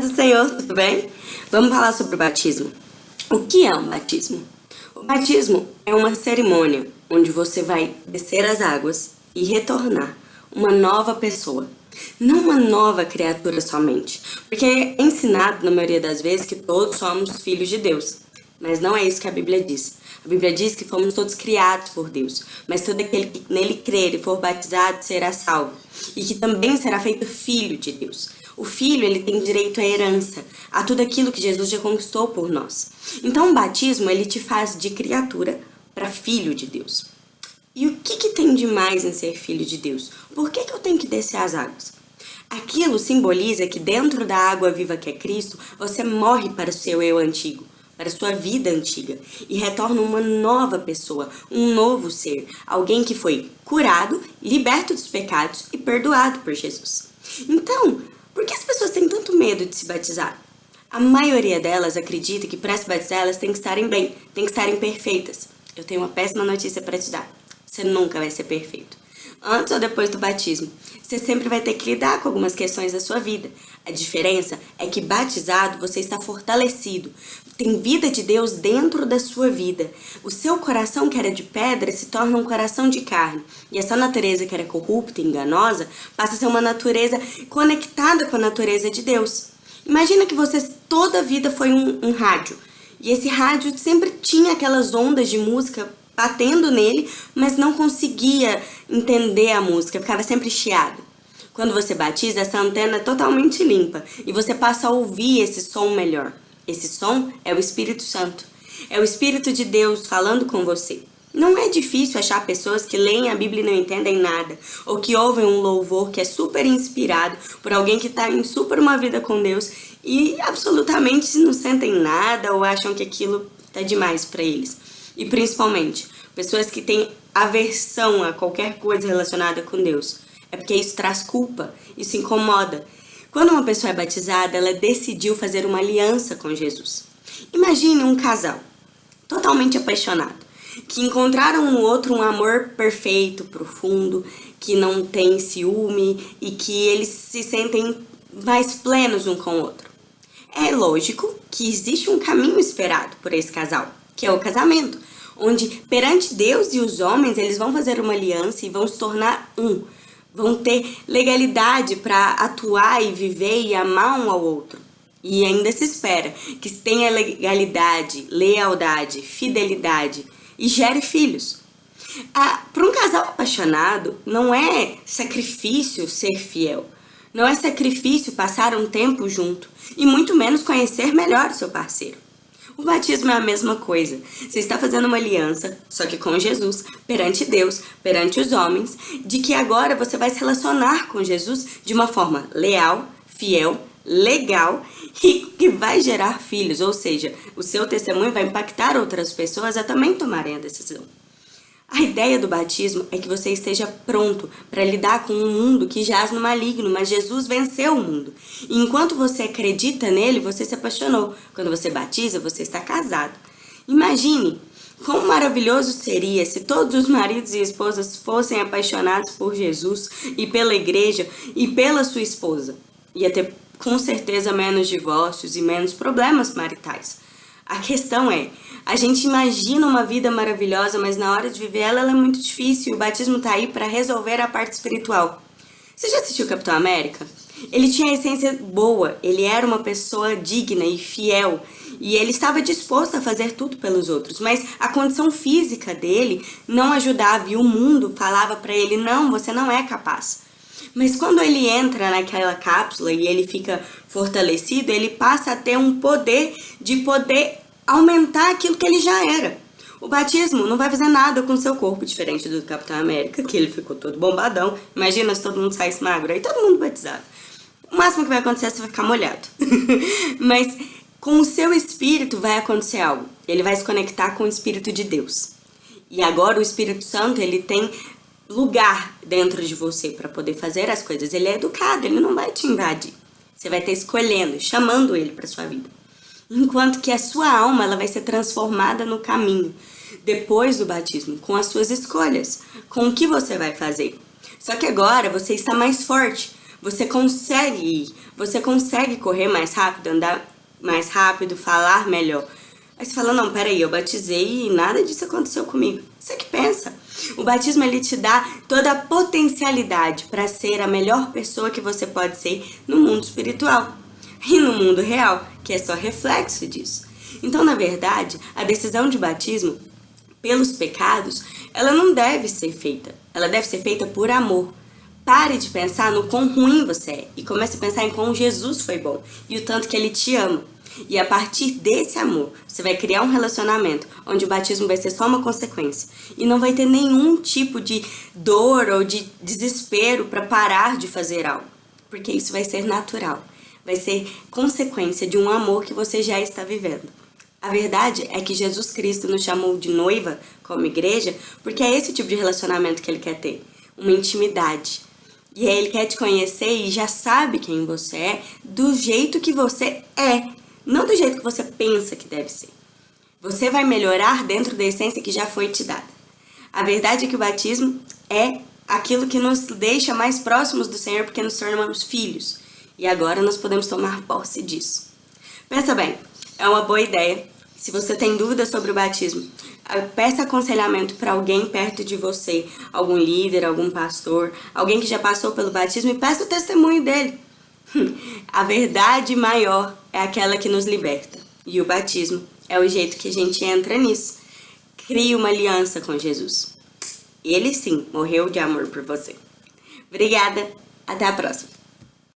do Senhor, tudo bem? Vamos falar sobre o batismo. O que é um batismo? O batismo é uma cerimônia onde você vai descer as águas e retornar uma nova pessoa. Não uma nova criatura somente, porque é ensinado na maioria das vezes que todos somos filhos de Deus. Mas não é isso que a Bíblia diz. A Bíblia diz que fomos todos criados por Deus, mas todo aquele que nele crer e for batizado será salvo, e que também será feito filho de Deus. O filho, ele tem direito à herança, a tudo aquilo que Jesus já conquistou por nós. Então o batismo, ele te faz de criatura para filho de Deus. E o que, que tem de mais em ser filho de Deus? Por que, que eu tenho que descer as águas? Aquilo simboliza que dentro da água viva que é Cristo, você morre para o seu eu antigo para a sua vida antiga e retorna uma nova pessoa, um novo ser, alguém que foi curado, liberto dos pecados e perdoado por Jesus. Então, por que as pessoas têm tanto medo de se batizar? A maioria delas acredita que para se batizar elas têm que estarem bem, têm que estarem perfeitas. Eu tenho uma péssima notícia para te dar. Você nunca vai ser perfeito antes ou depois do batismo. Você sempre vai ter que lidar com algumas questões da sua vida. A diferença é que batizado você está fortalecido, tem vida de Deus dentro da sua vida. O seu coração que era de pedra se torna um coração de carne. E essa natureza que era corrupta e enganosa passa a ser uma natureza conectada com a natureza de Deus. Imagina que você toda a vida foi um, um rádio. E esse rádio sempre tinha aquelas ondas de música batendo nele, mas não conseguia entender a música, ficava sempre chiado. Quando você batiza, essa antena é totalmente limpa e você passa a ouvir esse som melhor. Esse som é o Espírito Santo. É o Espírito de Deus falando com você. Não é difícil achar pessoas que leem a Bíblia e não entendem nada, ou que ouvem um louvor que é super inspirado por alguém que está em super uma vida com Deus e absolutamente não sentem nada ou acham que aquilo está demais para eles. E principalmente, pessoas que têm aversão a qualquer coisa relacionada com Deus. É porque isso traz culpa, isso incomoda. Quando uma pessoa é batizada, ela decidiu fazer uma aliança com Jesus. Imagine um casal, totalmente apaixonado, que encontraram no outro um amor perfeito, profundo, que não tem ciúme e que eles se sentem mais plenos um com o outro. É lógico que existe um caminho esperado por esse casal, que é o casamento, onde perante Deus e os homens eles vão fazer uma aliança e vão se tornar um, vão ter legalidade para atuar e viver e amar um ao outro. E ainda se espera que tenha legalidade, lealdade, fidelidade e gere filhos. Ah, para um casal apaixonado, não é sacrifício ser fiel. Não é sacrifício passar um tempo junto e muito menos conhecer melhor o seu parceiro. O batismo é a mesma coisa. Você está fazendo uma aliança, só que com Jesus, perante Deus, perante os homens, de que agora você vai se relacionar com Jesus de uma forma leal, fiel, legal e que vai gerar filhos, ou seja, o seu testemunho vai impactar outras pessoas a também tomarem a decisão. A ideia do batismo é que você esteja pronto para lidar com um mundo que jaz no maligno, mas Jesus venceu o mundo. E enquanto você acredita nele, você se apaixonou. Quando você batiza, você está casado. Imagine Quão maravilhoso seria se todos os maridos e esposas fossem apaixonados por Jesus e pela igreja e pela sua esposa. Ia ter com certeza menos divórcios e menos problemas maritais. A questão é, a gente imagina uma vida maravilhosa, mas na hora de viver ela, ela é muito difícil. O batismo tá aí para resolver a parte espiritual. Você já assistiu Capitão América? Ele tinha a essência boa, ele era uma pessoa digna e fiel, e ele estava disposto a fazer tudo pelos outros, mas a condição física dele não ajudava e o mundo falava para ele, não, você não é capaz. Mas quando ele entra naquela cápsula e ele fica fortalecido, ele passa a ter um poder de poder aumentar aquilo que ele já era. O batismo não vai fazer nada com seu corpo, diferente do Capitão América, que ele ficou todo bombadão. Imagina se todo mundo saísse magro, aí todo mundo batizado. O máximo que vai acontecer é você ficar molhado. Mas com o seu espírito vai acontecer algo. Ele vai se conectar com o Espírito de Deus. E agora o Espírito Santo, ele tem lugar dentro de você para poder fazer as coisas. Ele é educado, ele não vai te invadir. Você vai estar escolhendo, chamando ele para sua vida enquanto que a sua alma ela vai ser transformada no caminho depois do batismo, com as suas escolhas, com o que você vai fazer. Só que agora você está mais forte, Você consegue ir, você consegue correr mais rápido, andar mais rápido, falar melhor. Aí você fala, não, peraí, eu batizei e nada disso aconteceu comigo. Você que pensa. O batismo, ele te dá toda a potencialidade para ser a melhor pessoa que você pode ser no mundo espiritual. E no mundo real, que é só reflexo disso. Então, na verdade, a decisão de batismo pelos pecados, ela não deve ser feita. Ela deve ser feita por amor. Pare de pensar no quão ruim você é e comece a pensar em quão Jesus foi bom e o tanto que ele te ama. E a partir desse amor, você vai criar um relacionamento onde o batismo vai ser só uma consequência e não vai ter nenhum tipo de dor ou de desespero para parar de fazer algo, porque isso vai ser natural, vai ser consequência de um amor que você já está vivendo. A verdade é que Jesus Cristo nos chamou de noiva como igreja porque é esse tipo de relacionamento que ele quer ter, uma intimidade. E ele quer te conhecer e já sabe quem você é do jeito que você é, não do jeito que você pensa que deve ser. Você vai melhorar dentro da essência que já foi te dada. A verdade é que o batismo é aquilo que nos deixa mais próximos do Senhor porque nos tornamos filhos. E agora nós podemos tomar posse disso. Pensa bem, é uma boa ideia. Se você tem dúvidas sobre o batismo, peça aconselhamento para alguém perto de você, algum líder, algum pastor, alguém que já passou pelo batismo e peça o testemunho dele. A verdade maior é aquela que nos liberta. E o batismo é o jeito que a gente entra nisso. Crie uma aliança com Jesus. Ele sim morreu de amor por você. Obrigada, até a próxima.